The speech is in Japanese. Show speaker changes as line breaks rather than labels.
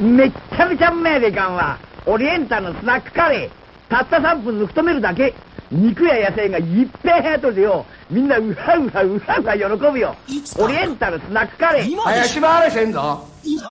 めっちゃめちゃうめえでかんわ。オリエンタルのスナックカレー。たった3分抜く止めるだけ。肉や野菜がいっぺん入っとるよ。みんなうはうはうはうは喜ぶよ。オリエンタルスナックカレー。
林回れせんぞ。